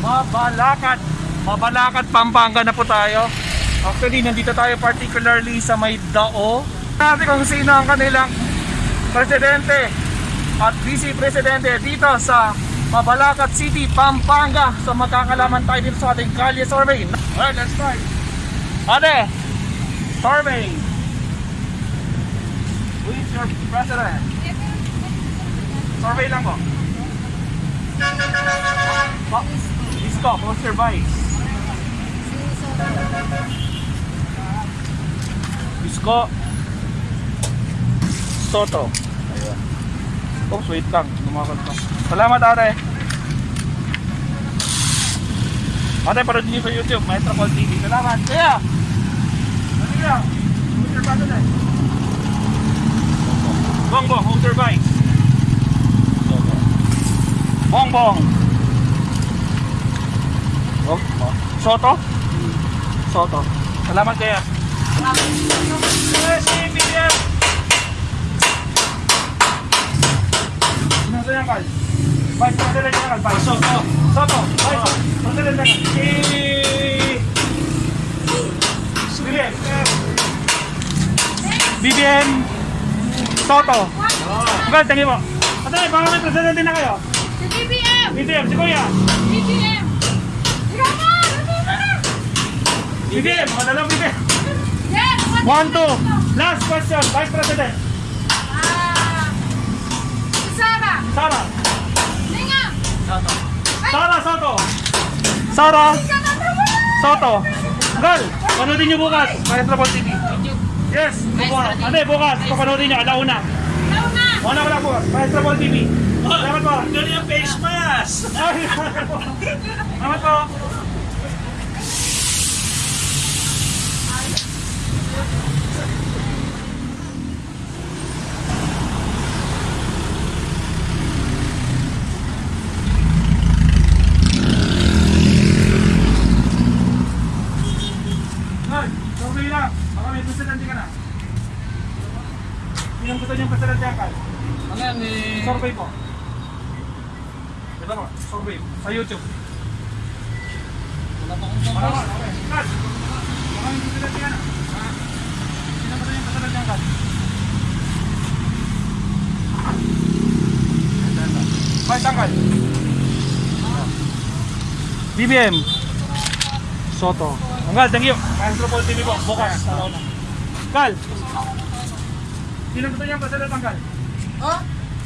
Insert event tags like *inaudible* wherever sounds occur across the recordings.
Mabalakat. Mabalakat, Pampanga na po tayo. Actually, nandito tayo particularly sa may Dao. Natin kung sino ang kanilang presidente at vice presidente dito sa Mabalacat City, Pampanga. So magkakalaman tayo dito sa ating kalye survey. Alright, let's start. Ate, survey. Who is your president? Survey lang po. Pa Isko, who's your vice? Isko. Soto. Ayan. Oh, wait lang. Lumakad pa. Salamat ate. Ate, parod niyo sa YouTube. Maestro Paul TV. Salamat. Kaya! Ano yan? Who's your president? Bongbong, who's your vice? Bongbong. Oh, oh. Soto? Soto. Salamat kaya. Vice. Soto. Soto. BBM. BBM. Soto. You po. Ate, baka may presidente na kayo. BBM! BBM, si Kuya. BBM! Ikaw mo! BBM, mga dalawang BBM. Yes! One, two. Last question, Vice President. Ah... Sara! Sara. Linga! Sara Soto. Sara Soto. Gal, panoodin niyo bukas. Maestro Paul TV. Yes, bukas. Ate, bukas. Papanoodin niyo, alauna. Ikaw na! Una ko lang bukas. Maestro Paul TV. Salamat po. Ganun yung face mask! *laughs* Salamat po. Salamat po. Gal, survey lang. Baka may presidente ka na. Sino gusto niyong presidente ang Gal? Ano yan eh? Survey po. Ito po, survey sa YouTube. Wala pa akong Wala tapos. ba? Okay. Kat, baka may presidente ka na. Ha? Sino ba yung presidente ang Kat? Vice Uncle. BBM. Soto. Uncle, thank you. Maestro Paul TV po. Bukas. Salaw na. Kal. Sino gusto niyo ang presidente Uncle? Ha?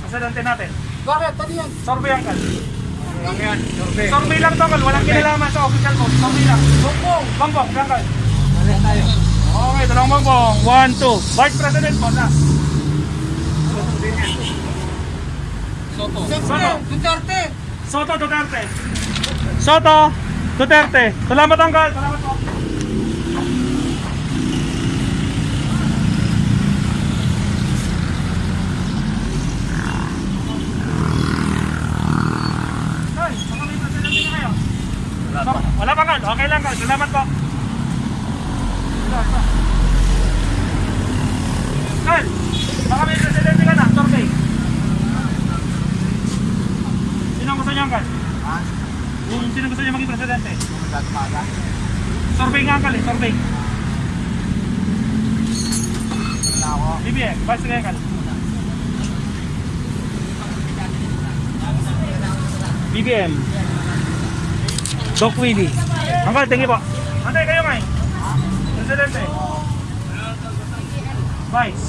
Presidente natin. Bakit? Ano yan? Survey Uncle. Lang yan. Survey. Survey lang to, Uncle. Walang kinalaman sa official mo. Survey lang. Bongbong! Bongbong, Uncle. Ano tayo? Okay, dalawang bongbong. One, two. Vice President po na. Soto. Soto. Duterte! Soto Duterte. Soto Duterte. Salamat, Uncle. Salamat po. Ay, baka may presidente na kayo. Wala Uncle. Okay lang, Uncle. Salamat po. Uncle, baka may presidente ka na. Survey. Sino gusto niyo, Uncle? Ha? Kung sino gusto niya maging presidente? Survey nga kali, survey. Wala ako. BBM, vice nga kali. BBM. Doc Willie. Uncle, thank you po. Antay kayo ngay. Presidente. Vice.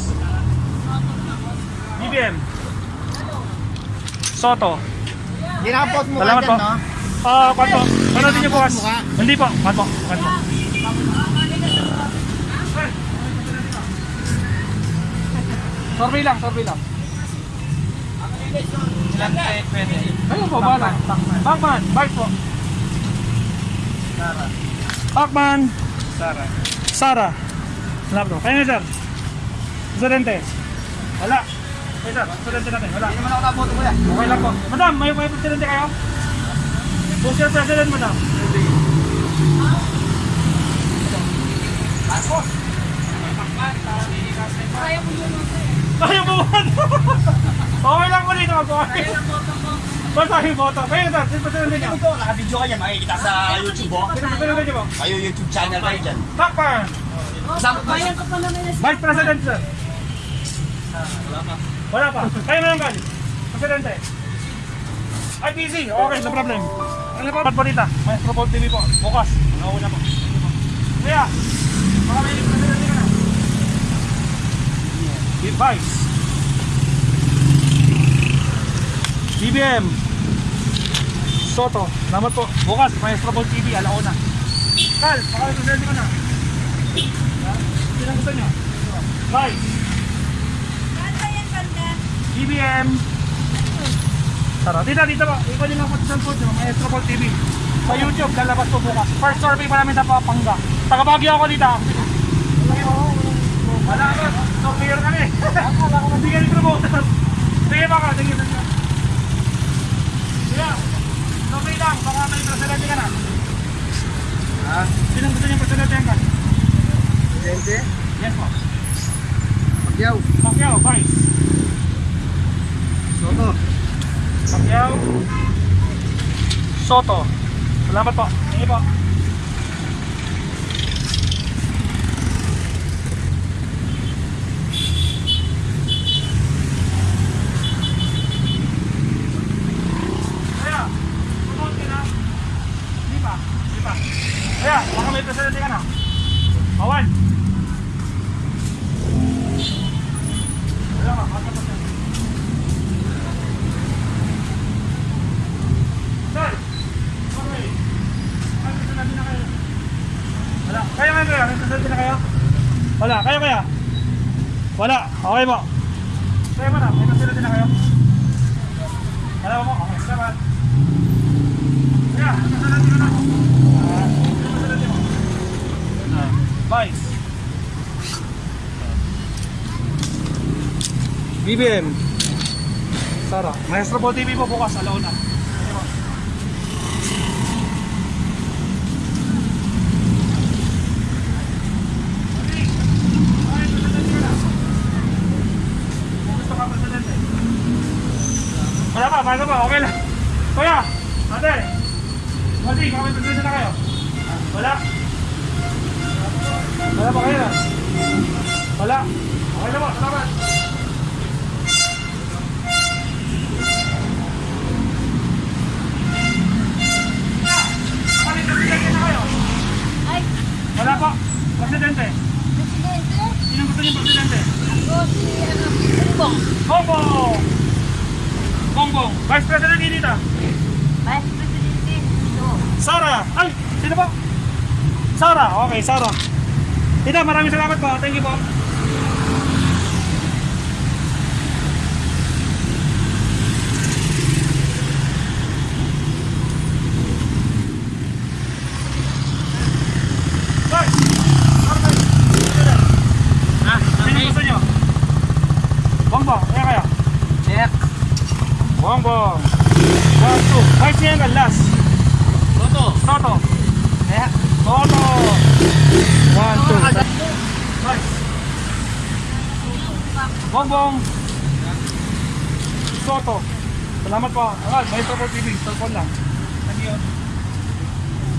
BBM. Soto. Ginapot mo Salamat po. Ah, kwanto. Panoodin niyo bukas. Hindi po, kwanto. Kwanto. Survey lang, survey lang. Ilan tayo pwede? Ayun po, bala. Bachman, bike po. Sara. Bachman, Sara. Sara. Salamat po. Kayo nga, sir. Presidente. Wala. Okay, sir. Presidente natin. Wala. Hindi naman ako naboto ko yan. Okay lang po. Madam, may, may presidente kayo? Who's your president, madam? Tapos? Kaya mo yun. Kaya mo ba? *laughs* okay lang ulit. Okay. Kaya lang mo. Basta yung boto. Kaya na, sino presidente niyo? Ito, naka-video ka niya, makikita sa YouTube, oh. Presidente niyo po? Kayo YouTube channel kayo dyan. Takpan! Kasama pa Bayan ko pa naman na Vice President, sir. Wala pa. Kayo na lang, Gal. Presidente. Ay, busy. Okay, no problem. Ano pa? Bonita. Maestro Paul TV po. Bukas. Nauna po. Kaya, baka may presidente ka na. Vice. BBM. Soto. Salamat po. Bukas, Maestro Paul TV. Alauna. Kal, presidente ka na. Sino ang gusto yan, banda. BBM. Tara, dito, dito ba? Ikaw din ang patisal po dito, Maestro Paul TV. Sa YouTube, lalabas po bukas. First survey pa namin sa Papanga. Taga ako dito. Wala ka, surveyor kami. Hindi ka rin promoter. Sige baka, sige, sige. Sige, survey lang, baka may presidente ka na. Ha? Sino gusto niyo presidente ka? Presidente? Yes po. Pagyaw. Pacquiao, Vice. Soto. Pacquiao. Soto. Salamat po. Sige po. Kaya, tumunod ka na. Hindi pa. Hindi pa. Kaya, baka may presidente ka na. Awan. Wala ka, baka pa siya. Sir! Okay. Ay, may sinabi na kayo. Wala. Kaya kaya kaya? May sinabi na kayo? Wala. Kaya kaya? Wala. Okay po. Kaya mo na. May sinabi na kayo? Wala po. Okay. Salamat. Kaya, may sinabi na ako. Ah, may sinabi mo. Ah, Vice. BBM. Sara. Maestro po TV po bukas. Alauna. Wala pa, paano pa? Okay lang. Kuya, ate, Mati, may presidente na kayo? Wala? Wala pa kayo? Wala? Okay na po, salamat. Baka may presidente na kayo? Ay, Wala pa. Presidente. presidente. Sino gusto niyo presidente? Ako si, ano, Bongbong. Bongbong! Bongbong. Vice President Inita. Vice Presidente. Ito. Sara. Ay, sino ba? Sara. Okay, Sara. Tita, maraming salamat po. Thank you po. Hoy! Sara, President. Ha? Sino gusto niyo? Bongbong. Kaya kaya? Check. Bongbong. One, two. Vice niya ang last. Soto. Toto. Kaya. Toto. One, two. Nice. Bongbong. Soto. Salamat po. Alright, may Soto TV. Cellphone lang. Thank you.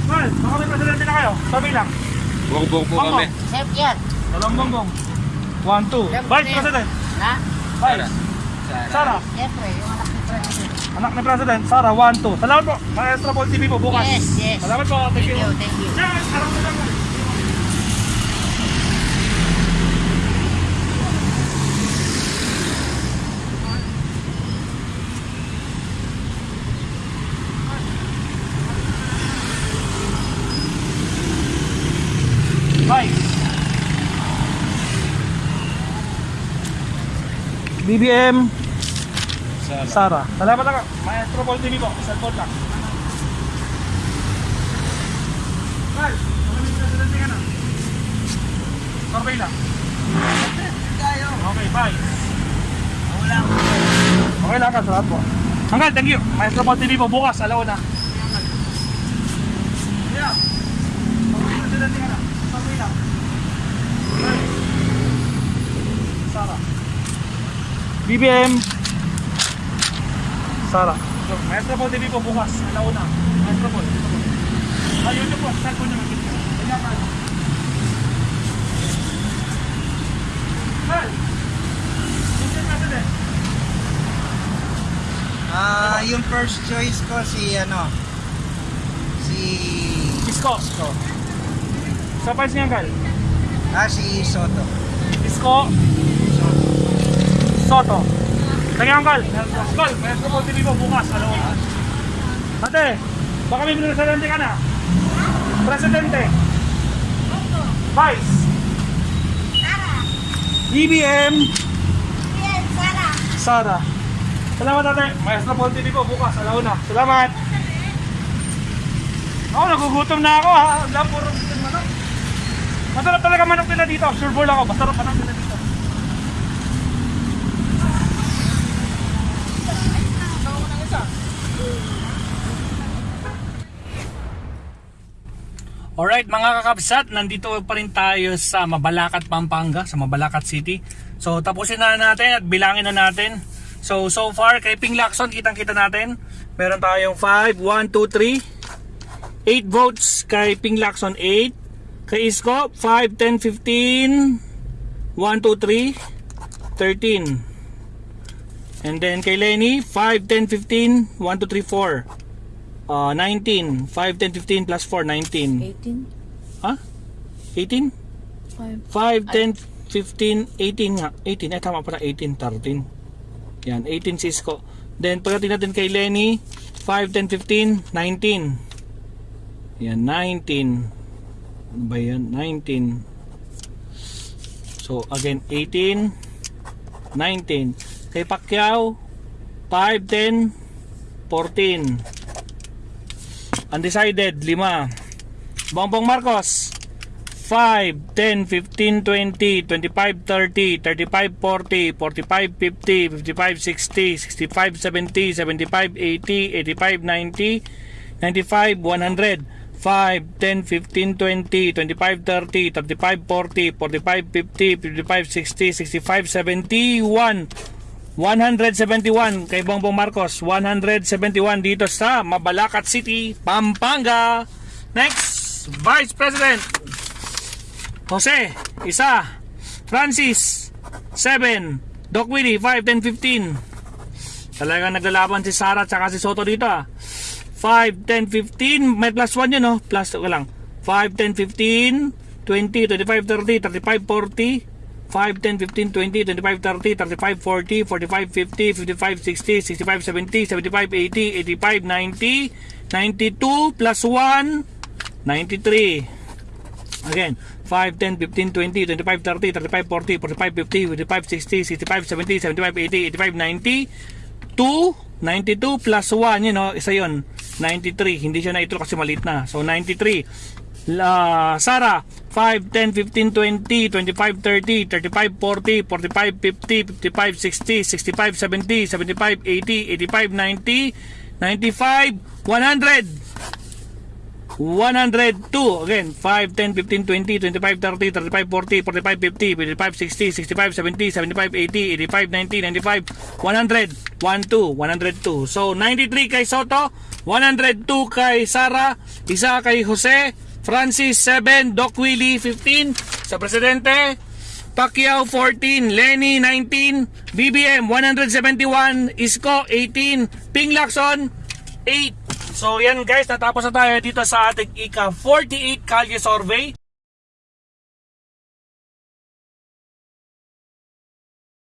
Well, baka may presidente na kayo. Sabi lang. Bongbong po Bongbong. Chef yan. Dalawang bongbong. One, two. Vice President. Ha? Vice. Sara. Siyempre, yung anak. Anak ni President. Sara, one, two. Salamat po. Maestro Paul TV po bukas. Yes, yes. Salamat po. Thank you. thank you. Yes, harap na lang. Bye. BBM Sara. Salamat ako. Maestro Paul TV po. Cellphone lang. Carl, presidente ka na. Survey lang. Okay, bye. Wala. Okay lang salamat po. Hanggang, thank you. Maestro Paul TV po, bukas. Yeah. Ka na. Lang. Bye. Sara. BBM. Sara. So, Maestro Paul TV po bukas, alauna. Maestro Paul. Ah, YouTube po, start po nyo mag-video. Ganyan ka. Mal! Mr. President. Ah, yung first choice ko si ano si Isko. So. Sa Vice niya, Gal. ah si Soto. Isko. Soto. Kaya Uncle, Uncle, Maestro Paul TV po bukas, alauna. Ate, baka may presidente ka na? Presidente. Vice. BBM. Yes, Sara. Sara. Salamat ate. Maestro Paul TV po bukas, alauna. Salamat. Ako, nagugutom na ako ha. Wala puro manok. Masarap talaga manok nila dito. Sure ball ako. Masarap manok nila dito. Alright mga kakabsat, nandito pa rin tayo sa Mabalacat, Pampanga, sa Mabalacat City. So tapusin na natin at bilangin na natin. So so far kay Ping Lacson, kitang kita natin. Meron tayong 5, 1, 2, 3. 8 votes kay Ping Lacson, 8. Kay Isko, 5, 10, 15. 1, 2, 3. 13. And then kay Lenny, 5, 10, 15. 1, 2, 3, 4. Uh, 19. 5, 10, 15 plus 4, 19. 18. Ha? 18? 5. 5, 10, 15, 18 nga. 18. Eh, tama pala. 18, 13. Yan, 18 Cisco. Then, pagdating natin kay Lenny, 5, 10, 15, 19. Yan, 19. Ano ba yan? 19. So, again, 18, 19. Kay Pacquiao, 5, 10, 14. Undecided, 5. Bongbong Marcos, 5, 10, 15, 20, 25, 30, 35, 40, 45, 50, 55, 60, 65, 70, 75, 80, 85, 90, 95, 100. 5, 10, 15, 20, 25, 30, 35, 40, 45, 50, 55, 60, 65, 71, 171 kay Bongbong Marcos. 171 dito sa Mabalacat City, Pampanga. Next Vice President Jose, isa. Francis, 7 Doc Willie, 5, 10, 15 talagang naglalaban si Sara at si Soto dito ah. 5, 10, 15 may plus 1 yun no? Plus lang. 5, 10, 15 20, 25, 30, 35, 40 5, 10, 15, 20, 25, 30, 35, 40, 45, 50, 55, 60, 65, 70, 75, 80, 85, 90, 92 plus 1, 93. Again, 5, 10, 15, 20, 25, 30, 35, 40, 45, 50, 55, 60, 65, 70, 75, 80, 85, 90, 2, 92 plus 1, you know, isa yun, 93. Hindi siya na ito kasi maliit na. So, 93. La, Sara, 5, 10, 15, 20, 25, 30, 35, 40, 45, 50, 55, 60, 65, 70, 75, 80, 85, 90, 95, 100. 102 again 5 10 15 20 25 30 35 40 45 50 55 60 65 70 75 80 85 90 95 100 12 102 so 93 kay Soto 102 kay Sara isa kay Jose Francis 7 Doc Willie 15 sa presidente Pacquiao 14, Lenny 19, BBM 171, Isko 18, Ping Lacson 8. So yan guys, natapos na tayo dito sa ating ika 48 Kalye Survey.